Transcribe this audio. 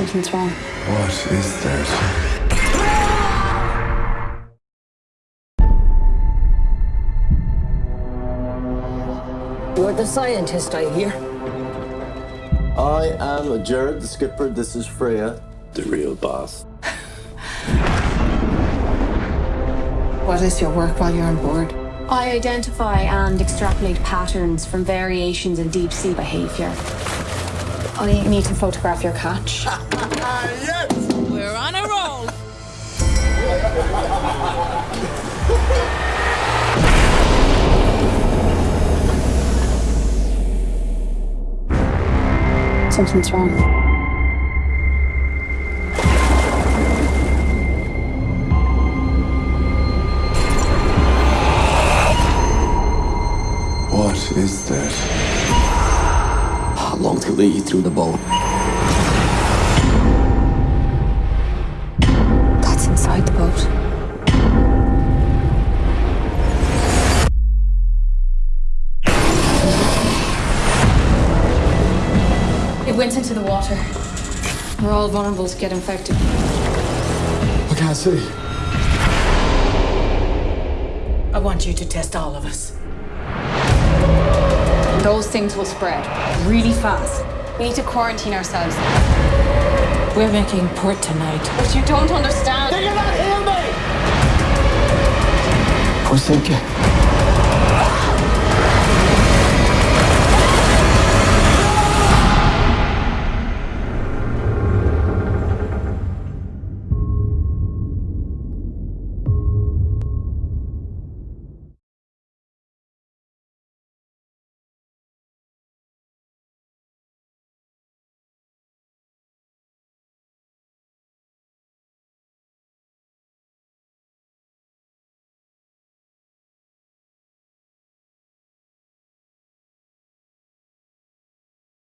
Something's wrong. What is that? You're the scientist, I hear. I am Jared, the skipper. This is Freya. The real boss. What is your work while you're on board? I identify and extrapolate patterns from variations in deep sea behavior. I need to photograph your catch. yes! We're on a roll. Something's wrong. What is that? How long till they eat through the boat? That's inside the boat. It went into the water. We're all vulnerable to get infected. I can't see. I want you to test all of us. Those things will spread really fast. We need to quarantine ourselves. We're making port tonight. But you don't understand. We're sinking.